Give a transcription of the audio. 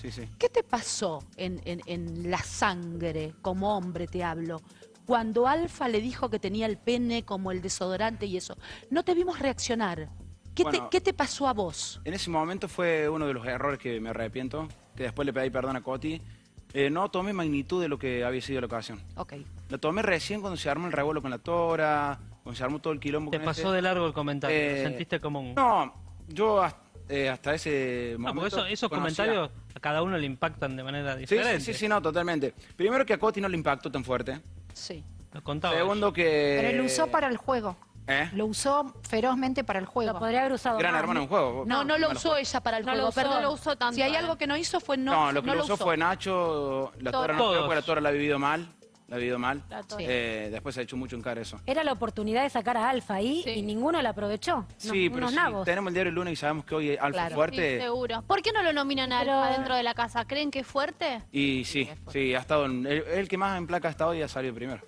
Sí, sí. ¿Qué te pasó en, en- en la sangre, como hombre te hablo, cuando Alfa le dijo que tenía el pene como el desodorante y eso? No te vimos reaccionar. ¿Qué, Bueno. te, qué te pasó a vos? En ese momento fue uno de los errores que me arrepiento, que después le pedí perdón a Coti. Eh, no tomé magnitud de lo que había sido la ocasión. Ok. Lo tomé recién cuando se armó el revuelo con la tora, cuando se armó todo el quilombo Te con pasó ese. de largo el comentario, lo Eh, sentiste como un... No, yo hasta, eh, hasta ese No, momento... porque eso- esos conocía- comentarios a cada uno le impactan de manera diferente. sí, sí, sí, no, totalmente. Primero que a Coti no le impactó tan fuerte. Sí. Lo contaba. Segundo que... Pero lo usó para el juego. ¿Eh? Lo usó ferozmente para el juego. Lo podría haber usado Gran más. hermano en juego. No, no lo usó juego. ella para el No lo juego, usó, perdón. no lo usó tanto, Si hay algo que no hizo fue no, No, lo que no lo usó fue Nacho, la tora no creo porque la tora la ha vivido mal. La ha vivido mal. Eh, después se ha hecho mucho en cara eso. Era la oportunidad de sacar a Alfa ahí Sí. y ninguno la aprovechó. Sí, No- pero unos si nabos. tenemos el diario el lunes y sabemos que hoy Alfa Claro. es fuerte. Sí, seguro. ¿Por qué no lo nominan a Pero- Alfa dentro de la casa? ¿Creen que es fuerte? y sí, sí, ha estado en- el, el que más en placa ha estado y ha salido primero.